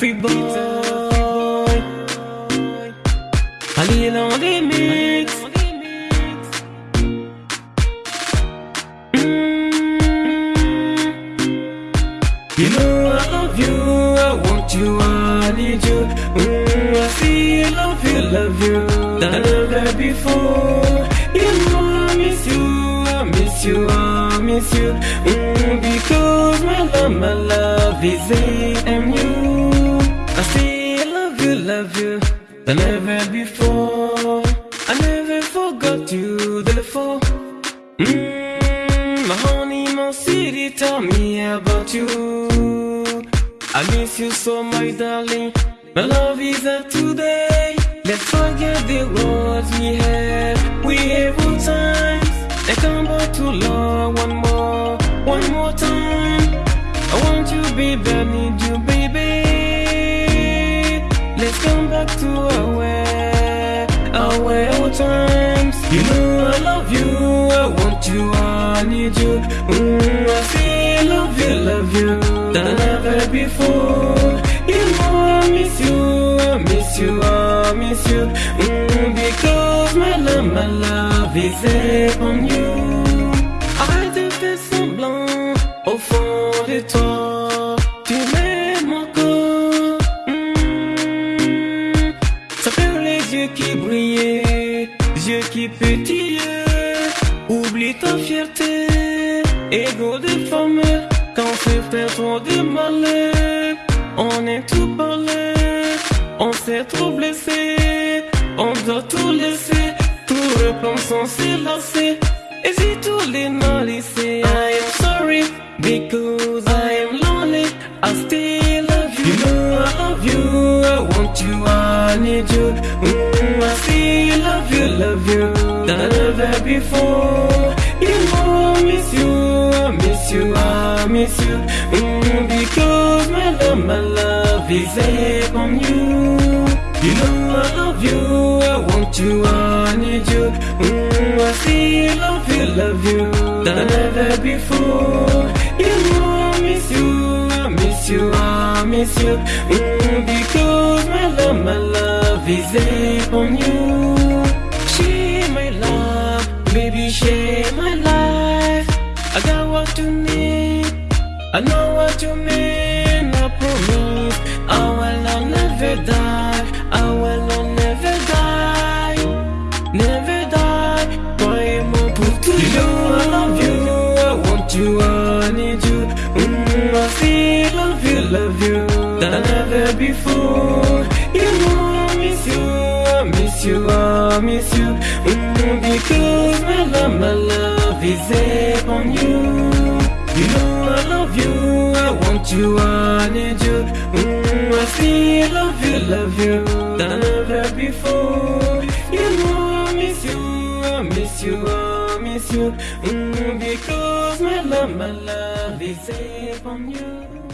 Free boy. Ali on the mix. Mm. You know I love you, I want you, I need you. Mm, I feel, love you, love you, than ever before. You know I miss you, I miss you, I miss you. Mm, because my love, my love is AMU. Than ever before. I never forgot you, therefore. Mm, my honey, my city, tell me about you. I miss you so, my darling. My love is up today. Let's forget the words we have. We have all times. And come back to love one more, one more time. I want you, baby, I need you, baby. Our old times. You know I love you, I want you, I need you. Mm, I feel love you, love you, than ever before. You know I miss you, I miss you, I miss you. Mm, because my love, my love is upon you. Arrête de faire semblant au fond de toi. Yeux qui brillaient, yeux qui pétillaient. Oublie ta fierté, ego de femme. Quand c'est fait trop de malheur, on est tout parlé, on s'est trop blessé, on doit tout laisser, tout reprendre sans s'élasser. Et si tous les laisser, I am sorry, because I am lonely, I still love you. You know I love you, I want you, need you. Mm, I still love you, love you, than ever before. You know I miss you, I miss you, I miss you. Mm, because my love, my love is upon you. You know I love you, I want you, I need you. Mm, I still love you, love you, than ever before. You know I miss you, I miss you, I miss you. Mm, is upon you. She my love, baby, she my life. I got what you need, I know what you mean. I promise I will never die, I will never die, never die. Croyez-moi pour toujours. You know I love you, I want you, I need you. Mm, I still love you, love you, than ever before. You know miss you, I miss you. Mm, because my love, my love is upon you. You know I love you, I want you, I need you. Mm, I still love you, love you, than ever before. You know I miss you, I miss you, I miss you. Mm, because my love, my love is upon you.